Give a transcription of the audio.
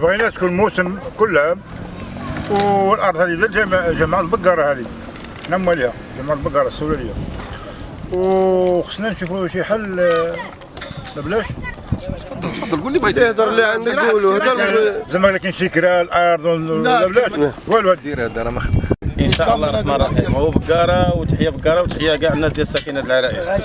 بغينا تكون موسم كلها والأرض هذه للجماعه جماعة البقرة هذه حنا مالها جماعة البقرة السولاليه وخصنا نشوفوا شي حل آه، ما بلاش تفضل قول لي بغيتي تهضر اللي عندك قولوا. هضر زعما لكن شي كرا الأرض ولا نعم. بلاش والو. دير هذا راه ما إن شاء الله الرحمن الرحيم. هو بقارة وتحية بقارة وتحية كاع الناس ديال ساكنه العرائش